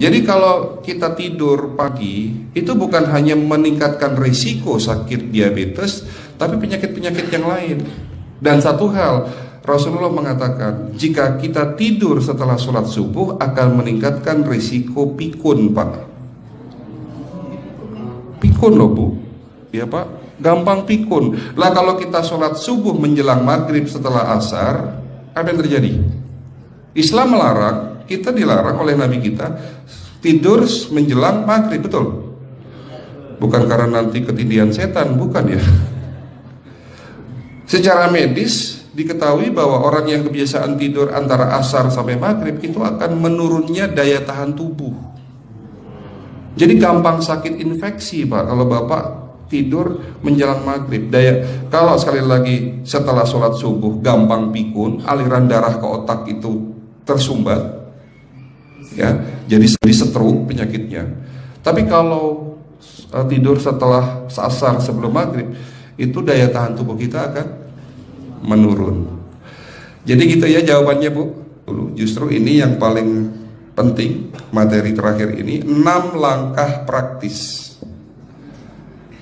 Jadi kalau kita tidur pagi itu bukan hanya meningkatkan risiko sakit diabetes, tapi penyakit-penyakit yang lain. Dan satu hal, Rasulullah mengatakan jika kita tidur setelah sholat subuh akan meningkatkan risiko pikun, Pak. Pikun loh Bu, ya Pak, gampang pikun. Lah kalau kita sholat subuh menjelang maghrib setelah asar, apa yang terjadi? Islam melarang, kita dilarang oleh Nabi kita tidur menjelang maghrib, betul? Bukan karena nanti ketindihan setan, bukan ya. Secara medis diketahui bahwa orang yang kebiasaan tidur antara asar sampai maghrib itu akan menurunnya daya tahan tubuh. Jadi gampang sakit infeksi pak kalau bapak tidur menjelang maghrib. Daya kalau sekali lagi setelah sholat subuh gampang pikun, aliran darah ke otak itu tersumbat, ya jadi jadi stroke penyakitnya. Tapi kalau uh, tidur setelah sasar sebelum maghrib itu daya tahan tubuh kita akan menurun. Jadi gitu ya jawabannya bu. Justru ini yang paling penting materi terakhir ini enam langkah praktis.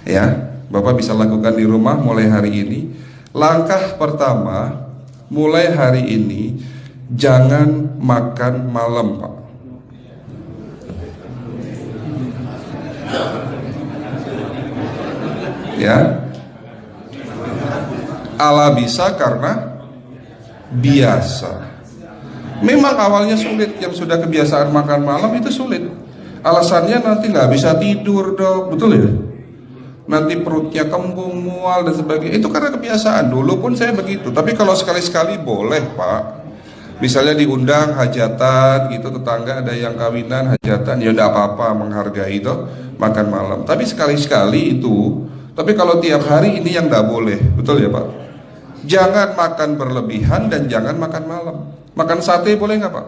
Ya bapak bisa lakukan di rumah mulai hari ini. Langkah pertama mulai hari ini jangan makan malam pak ya. Ala bisa karena biasa. Memang awalnya sulit. Yang sudah kebiasaan makan malam itu sulit. Alasannya nanti nggak bisa tidur dok betul ya? Nanti perutnya kembung mual dan sebagainya. Itu karena kebiasaan. Dulu pun saya begitu. Tapi kalau sekali-sekali boleh pak misalnya diundang hajatan gitu tetangga ada yang kawinan hajatan ya udah apa-apa menghargai itu makan malam tapi sekali-sekali itu tapi kalau tiap hari ini yang tidak boleh, betul ya Pak? Jangan makan berlebihan dan jangan makan malam. Makan sate boleh nggak Pak?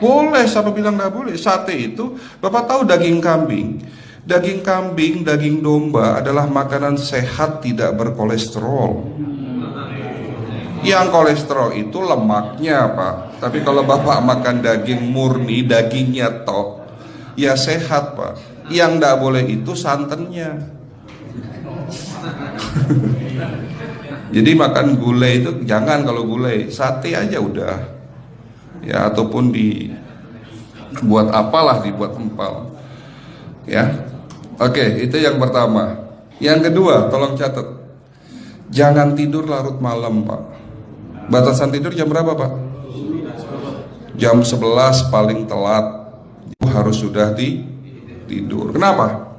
Boleh, siapa bilang nggak boleh? Sate itu, Bapak tahu daging kambing. Daging kambing, daging domba adalah makanan sehat tidak berkolesterol. Yang kolesterol itu lemaknya Pak. Tapi kalau Bapak makan daging murni, dagingnya tok, ya sehat Pak. Yang tidak boleh itu santannya. Jadi makan gulai itu jangan kalau gulai, sate aja udah. Ya ataupun di buat apalah dibuat empal. Ya. Oke, itu yang pertama. Yang kedua, tolong catat. Jangan tidur larut malam, Pak. Batasan tidur jam berapa, Pak? Jam 11 paling telat. Harus sudah di tidur. Kenapa?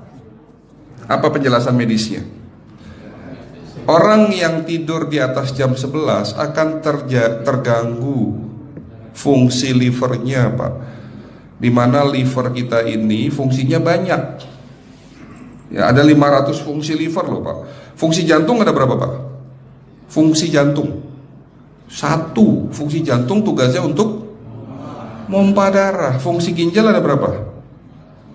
Apa penjelasan medisnya? Orang yang tidur di atas jam 11 akan terganggu fungsi livernya Pak Di mana liver kita ini fungsinya banyak Ya ada 500 fungsi liver loh Pak Fungsi jantung ada berapa Pak? Fungsi jantung Satu fungsi jantung tugasnya untuk Mompa darah Fungsi ginjal ada berapa?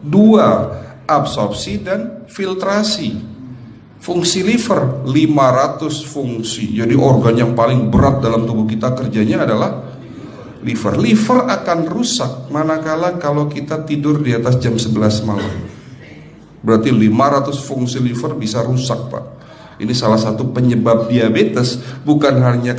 Dua Absorpsi dan filtrasi Fungsi liver 500 fungsi. Jadi organ yang paling berat dalam tubuh kita kerjanya adalah liver. Liver akan rusak manakala kalau kita tidur di atas jam 11 malam. Berarti 500 fungsi liver bisa rusak, Pak. Ini salah satu penyebab diabetes, bukan hanya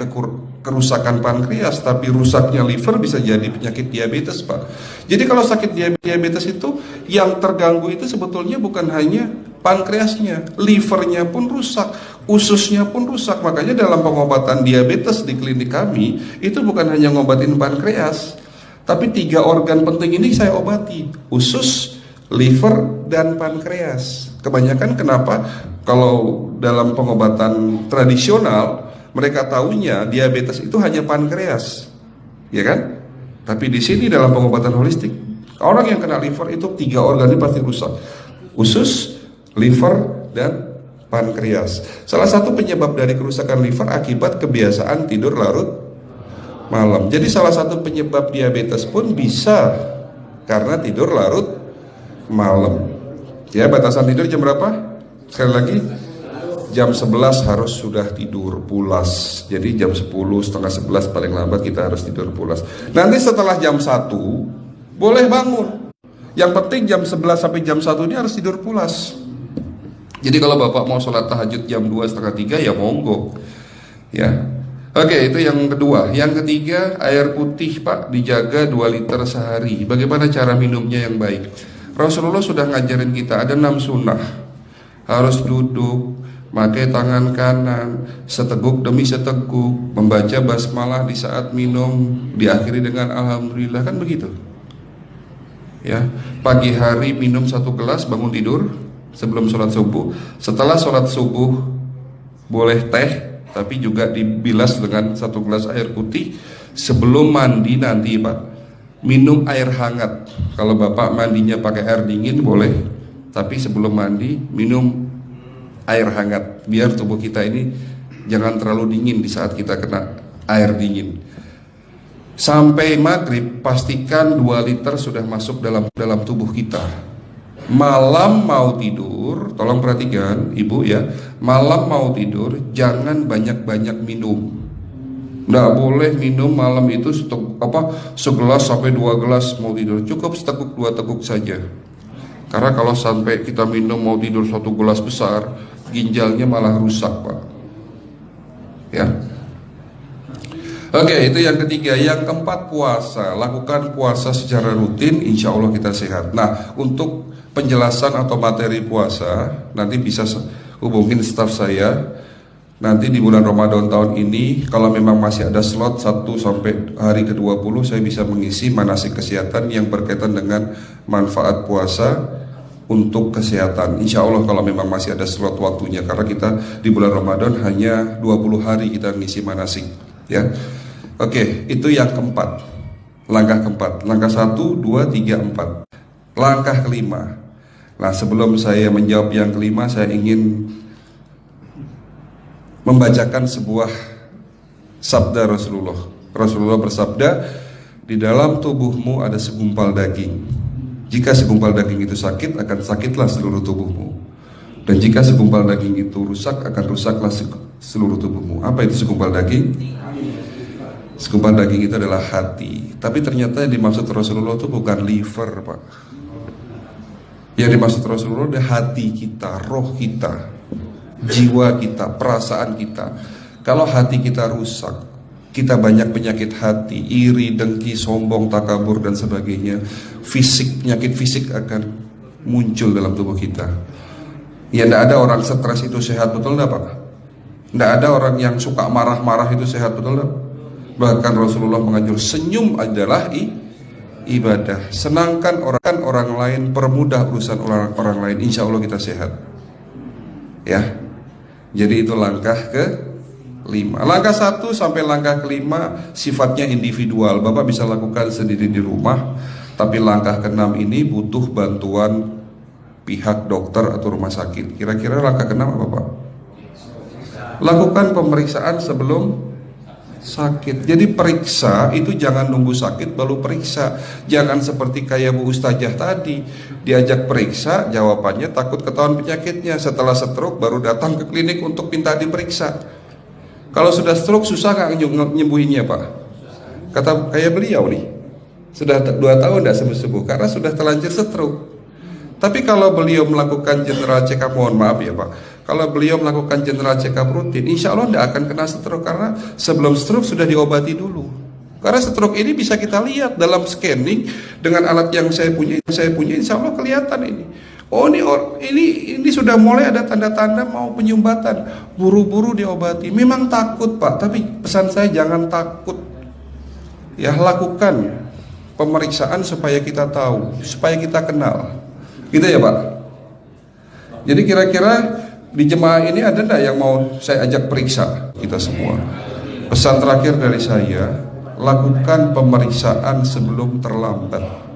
kerusakan pankreas, tapi rusaknya liver bisa jadi penyakit diabetes, Pak. Jadi kalau sakit diabetes itu yang terganggu itu sebetulnya bukan hanya pankreasnya, livernya pun rusak, ususnya pun rusak. Makanya dalam pengobatan diabetes di klinik kami itu bukan hanya ngobatin pankreas, tapi tiga organ penting ini saya obati, usus, liver, dan pankreas. Kebanyakan kenapa? Kalau dalam pengobatan tradisional mereka tahunya diabetes itu hanya pankreas, ya kan? Tapi di sini dalam pengobatan holistik orang yang kena liver itu tiga organ ini pasti rusak, usus, liver dan pankreas. Salah satu penyebab dari kerusakan liver akibat kebiasaan tidur larut malam. Jadi salah satu penyebab diabetes pun bisa karena tidur larut malam. Ya, batasan tidur jam berapa? Sekali lagi jam 11 harus sudah tidur pulas. Jadi jam 10 setengah 11 paling lambat kita harus tidur pulas. Nanti setelah jam 1 boleh bangun. Yang penting jam 11 sampai jam 1 ini harus tidur pulas. Jadi kalau Bapak mau sholat tahajud jam 2 setengah 3 ya monggo. Ya. Oke, itu yang kedua. Yang ketiga, air putih Pak dijaga 2 liter sehari. Bagaimana cara minumnya yang baik? Rasulullah sudah ngajarin kita ada 6 sunnah. Harus duduk, pakai tangan kanan, seteguk demi seteguk, membaca basmalah di saat minum, diakhiri dengan alhamdulillah kan begitu. Ya, pagi hari minum satu gelas bangun tidur sebelum sholat subuh. Setelah sholat subuh boleh teh, tapi juga dibilas dengan satu gelas air putih. Sebelum mandi nanti pak, minum air hangat. Kalau bapak mandinya pakai air dingin boleh, tapi sebelum mandi minum air hangat biar tubuh kita ini jangan terlalu dingin di saat kita kena air dingin. Sampai maghrib pastikan 2 liter sudah masuk dalam dalam tubuh kita. Malam mau tidur, tolong perhatikan ibu ya. Malam mau tidur jangan banyak-banyak minum. Nggak boleh minum malam itu setek, apa segelas sampai dua gelas mau tidur. Cukup seteguk dua teguk saja. Karena kalau sampai kita minum mau tidur satu gelas besar, ginjalnya malah rusak pak. Ya, Oke, itu yang ketiga. Yang keempat puasa. Lakukan puasa secara rutin, insya Allah kita sehat. Nah, untuk penjelasan atau materi puasa, nanti bisa hubungin staff saya. Nanti di bulan Ramadan tahun ini, kalau memang masih ada slot 1 sampai hari ke-20, saya bisa mengisi manasik kesehatan yang berkaitan dengan manfaat puasa untuk kesehatan. Insya Allah kalau memang masih ada slot waktunya, karena kita di bulan Ramadan hanya 20 hari kita mengisi manasik. Ya, Oke, itu yang keempat. Langkah keempat. Langkah satu, dua, tiga, empat. Langkah kelima. Nah, sebelum saya menjawab yang kelima, saya ingin membacakan sebuah sabda Rasulullah. Rasulullah bersabda, di dalam tubuhmu ada segumpal daging. Jika segumpal daging itu sakit, akan sakitlah seluruh tubuhmu. Dan jika segumpal daging itu rusak, akan rusaklah seluruh tubuhmu. Apa itu segumpal daging? Segumpal daging itu adalah hati. Tapi ternyata yang dimaksud Rasulullah itu bukan liver, Pak. Yang dimaksud Rasulullah adalah hati kita, roh kita, jiwa kita, perasaan kita. Kalau hati kita rusak, kita banyak penyakit hati, iri, dengki, sombong, takabur dan sebagainya. Fisik, penyakit fisik akan muncul dalam tubuh kita. Ya tidak ada orang stres itu sehat betul enggak Pak? Tidak ada orang yang suka marah-marah itu sehat betul enggak? Bahkan Rasulullah mengajar senyum adalah i, ibadah. Senangkan orang orang lain, permudah urusan orang orang lain. Insya Allah kita sehat. Ya. Jadi itu langkah ke lima. Langkah satu sampai langkah kelima sifatnya individual. Bapak bisa lakukan sendiri di rumah. Tapi langkah keenam ini butuh bantuan pihak dokter atau rumah sakit. Kira-kira langkah keenam apa Pak? Lakukan pemeriksaan sebelum sakit. Jadi periksa itu jangan nunggu sakit baru periksa. Jangan seperti kayak Bu Ustazah tadi, diajak periksa, jawabannya takut ketahuan penyakitnya. Setelah stroke baru datang ke klinik untuk minta diperiksa. Kalau sudah stroke susah nggak nyembuhinnya Pak? Kata kayak beliau nih, sudah dua tahun tidak sembuh-sembuh karena sudah terlanjur stroke. Tapi kalau beliau melakukan general check up, mohon maaf ya Pak, kalau beliau melakukan general check up rutin, insya Allah tidak akan kena stroke karena sebelum stroke sudah diobati dulu. Karena stroke ini bisa kita lihat dalam scanning dengan alat yang saya punya, saya punya, insya Allah kelihatan ini. Oh ini ini ini sudah mulai ada tanda-tanda mau penyumbatan, buru-buru diobati. Memang takut pak, tapi pesan saya jangan takut. Ya lakukan pemeriksaan supaya kita tahu, supaya kita kenal. Gitu ya Pak. Jadi kira-kira di jemaah ini ada enggak yang mau saya ajak periksa kita semua? Pesan terakhir dari saya, lakukan pemeriksaan sebelum terlambat.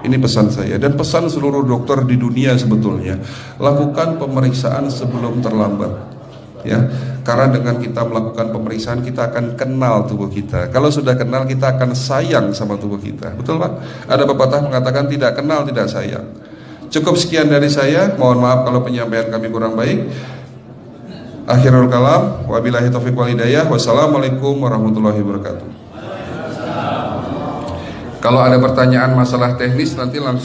Ini pesan saya dan pesan seluruh dokter di dunia sebetulnya. Lakukan pemeriksaan sebelum terlambat. Ya, karena dengan kita melakukan pemeriksaan kita akan kenal tubuh kita. Kalau sudah kenal kita akan sayang sama tubuh kita. Betul Pak? Ada pepatah mengatakan tidak kenal tidak sayang. Cukup sekian dari saya. Mohon maaf kalau penyampaian kami kurang baik. Akhirul kalam. Wabillahi taufiq wal hidayah. Wassalamualaikum warahmatullahi wabarakatuh. Kalau ada pertanyaan masalah teknis nanti langsung